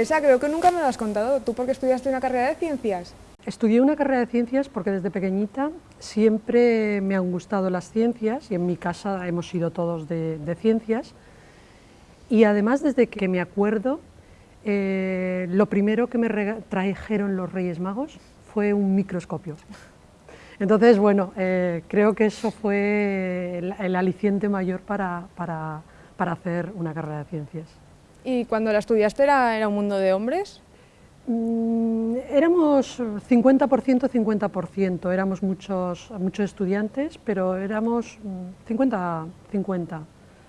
Teresa, creo que nunca me lo has contado. ¿Tú por qué estudiaste una carrera de ciencias? Estudié una carrera de ciencias porque desde pequeñita siempre me han gustado las ciencias y en mi casa hemos sido todos de, ciencias. Y además desde que me acuerdo, eh, lo primero que me trajeron los Reyes Magos fue un microscopio. Entonces, bueno, eh, creo que eso fue el, aliciente mayor para, para, para, hacer una carrera de ciencias. ¿Y cuando la estudiaste era, era un mundo de hombres? Mm, éramos 50%, 50%, éramos muchos, muchos estudiantes, pero éramos 50-50, mm,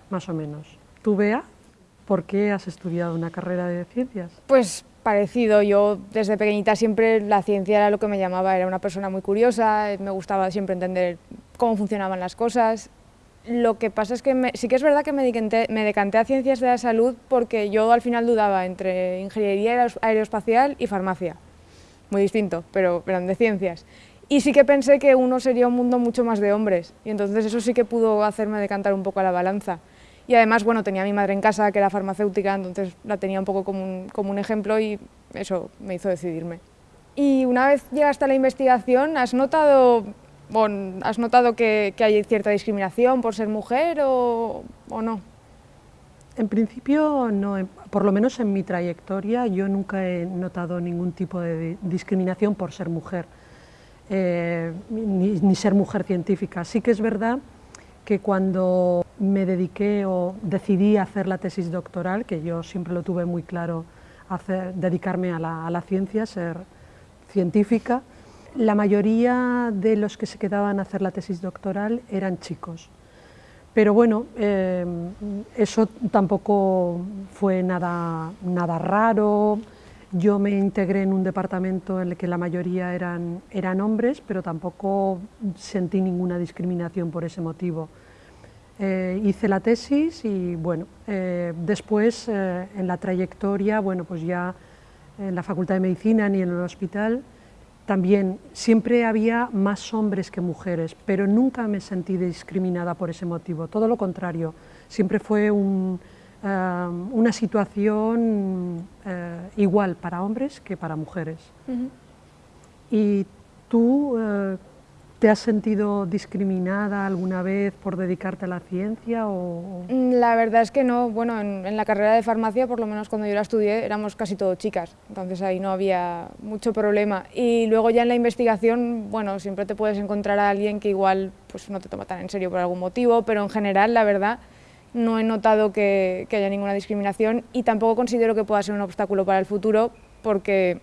más o menos. ¿Tú, Bea, por qué has estudiado una carrera de ciencias? Pues parecido, yo desde pequeñita siempre la ciencia era lo que me llamaba, era una persona muy curiosa, me gustaba siempre entender cómo funcionaban las cosas lo que pasa es que sí que es verdad que me decanté, a ciencias de la salud porque yo al final dudaba entre ingeniería aeroespacial y farmacia. Muy distinto, pero eran de ciencias. Y sí que pensé que uno sería un mundo mucho más de hombres, y entonces eso sí que pudo hacerme decantar un poco a la balanza. Y además, bueno, tenía a mi madre en casa que era farmacéutica, entonces la tenía un poco como un, como un ejemplo y eso me hizo decidirme. Y una vez llegaste a la investigación, ¿has notado ¿Has notado que, hay cierta discriminación por ser mujer o, no? En principio, no, por lo menos en mi trayectoria yo nunca he notado ningún tipo de discriminación por ser mujer, eh, ni, ser mujer científica. Sí que es verdad que cuando me dediqué o decidí hacer la tesis doctoral, que yo siempre lo tuve muy claro, hacer, dedicarme a la ciencia, ser científica, la mayoría de los que se quedaban a hacer la tesis doctoral eran chicos. Pero bueno, eh, eso tampoco fue nada, nada raro. Yo me integré en un departamento en el que la mayoría eran, eran hombres, pero tampoco sentí ninguna discriminación por ese motivo. Eh, hice la tesis y bueno, eh, después en la trayectoria, bueno, pues ya en la Facultad de Medicina ni en el hospital, también siempre había más hombres que mujeres, pero nunca me sentí discriminada por ese motivo, todo lo contrario, siempre fue eh, una situación eh, igual para hombres que para mujeres. ¿Y tú eh, ¿Te has sentido discriminada alguna vez por dedicarte a la ciencia? O... Mm, la verdad es que no. Bueno, en, la carrera de farmacia, por lo menos cuando yo la estudié, éramos casi todo chicas, entonces ahí no había mucho problema. Y luego ya en la investigación, bueno, siempre te puedes encontrar a alguien que igual pues, no te toma tan en serio por algún motivo, pero en general, la verdad, no he notado que, que haya ninguna discriminación y tampoco considero que pueda ser un obstáculo para el futuro, porque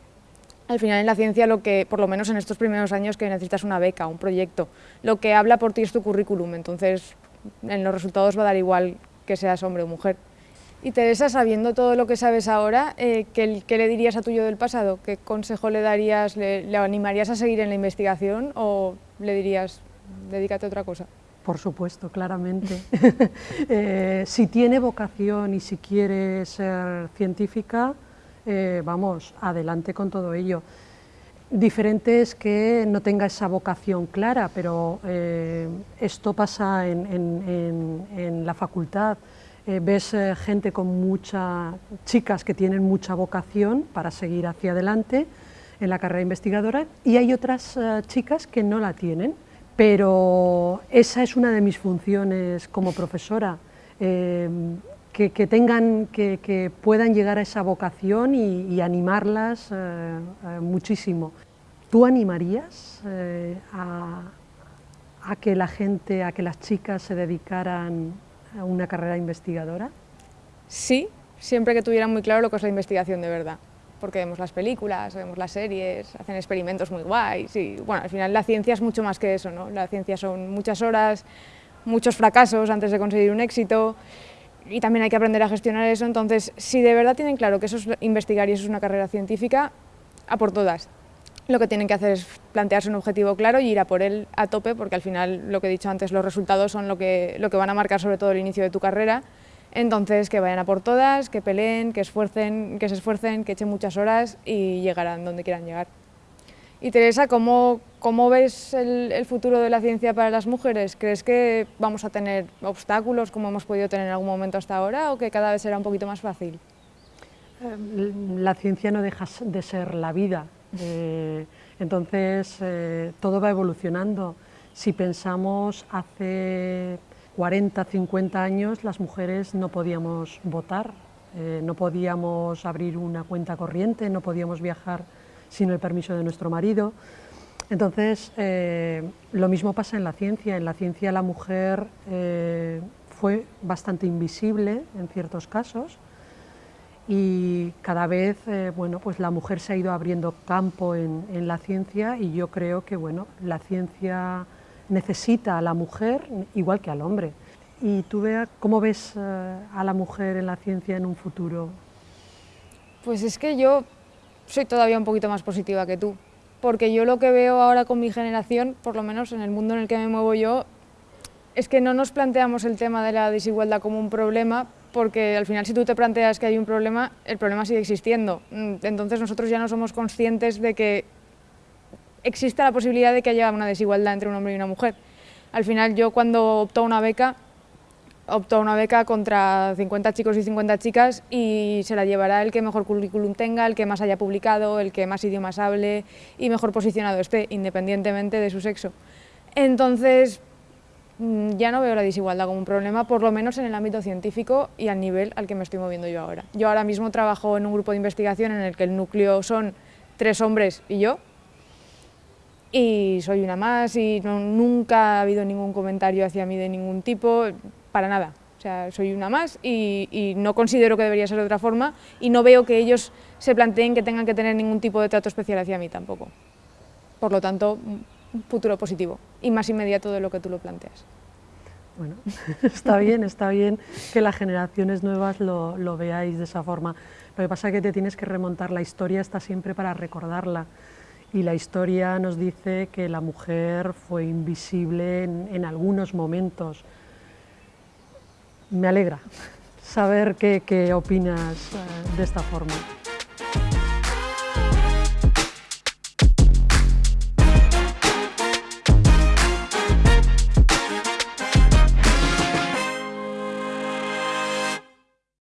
al final en la ciencia lo que, por lo menos en estos primeros años, que necesitas una beca, un proyecto. Lo que habla por ti es tu currículum, entonces en los resultados va a dar igual que seas hombre o mujer. Y Teresa, sabiendo todo lo que sabes ahora, eh, ¿qué, le dirías a tu yo del pasado? ¿Qué consejo le darías? Le, animarías a seguir en la investigación o le dirías, dedícate a otra cosa? Por supuesto, claramente. Eh, si tiene vocación y si quiere ser científica, eh, vamos, adelante con todo ello. Diferente es que no tenga esa vocación clara, pero eh, esto pasa en, la facultad. Eh, ves gente con mucha, chicas que tienen mucha vocación para seguir hacia adelante en la carrera investigadora y hay otras chicas que no la tienen, pero esa es una de mis funciones como profesora que, tengan, que, puedan llegar a esa vocación y, animarlas eh, eh, muchísimo. ¿Tú animarías eh, a, que la gente, a que las chicas se dedicaran a una carrera investigadora? Sí, siempre que tuvieran muy claro lo que es la investigación de verdad porque vemos las películas, vemos las series, hacen experimentos muy guays y bueno, al final la ciencia es mucho más que eso, ¿no? La ciencia son muchas horas, muchos fracasos antes de conseguir un éxito y también hay que aprender a gestionar eso, entonces si de verdad tienen claro que eso es investigar y eso es una carrera científica, a por todas. Lo que tienen que hacer es plantearse un objetivo claro y ir a por él a tope, porque al final, lo que he dicho antes, los resultados son lo que, lo que van a marcar sobre todo el inicio de tu carrera, entonces que vayan a por todas, que peleen, que, esfuercen, que se esfuercen, que echen muchas horas y llegarán donde quieran llegar. Y Teresa, ¿cómo, cómo ves el, futuro de la ciencia para las mujeres? ¿Crees que vamos a tener obstáculos como hemos podido tener en algún momento hasta ahora o que cada vez será un poquito más fácil? Eh, la ciencia no deja de ser la vida, eh, entonces todo va evolucionando. Si pensamos hace 40, 50 años, las mujeres no podíamos votar, no podíamos abrir una cuenta corriente, no podíamos viajar sin el permiso de nuestro marido. Entonces, eh, lo mismo pasa en la ciencia. En la ciencia la mujer eh, fue bastante invisible en ciertos casos y cada vez eh, bueno, pues la mujer se ha ido abriendo campo en, la ciencia y yo creo que bueno, la ciencia necesita a la mujer igual que al hombre. ¿Y tú, Bea, cómo ves a la mujer en la ciencia en un futuro? Pues es que yo soy todavía un poquito más positiva que tú porque yo lo que veo ahora con mi generación, por lo menos en el mundo en el que me muevo yo, es que no nos planteamos el tema de la desigualdad como un problema, porque al final si tú te planteas que hay un problema, el problema sigue existiendo. Mm, entonces nosotros ya no somos conscientes de que existe la posibilidad de que haya una desigualdad entre un hombre y una mujer. Al final yo cuando opto a una beca, optó a una beca contra 50 chicos y 50 chicas y se la llevará el que mejor currículum tenga, el que más haya publicado, el que más idiomas hable y mejor posicionado esté, independientemente de su sexo. Entonces, mm, ya no veo la desigualdad como un problema, por lo menos en el ámbito científico y al nivel al que me estoy moviendo yo ahora. Yo ahora mismo trabajo en un grupo de investigación en el que el núcleo son tres hombres y yo, y soy una más y nunca ha habido ningún comentario hacia mí de ningún tipo, para nada. O sea, soy una más y, no considero que debería ser de otra forma y no veo que ellos se planteen que tengan que tener ningún tipo de trato especial hacia mí tampoco. Por lo tanto, un futuro positivo y más inmediato de lo que tú lo planteas. Bueno, está bien, está bien que las generaciones nuevas lo, lo veáis de esa forma. Lo que pasa es que te tienes que remontar, la historia está siempre para recordarla y la historia nos dice que la mujer fue invisible en, algunos momentos. Me alegra saber qué, opinas eh, de esta forma.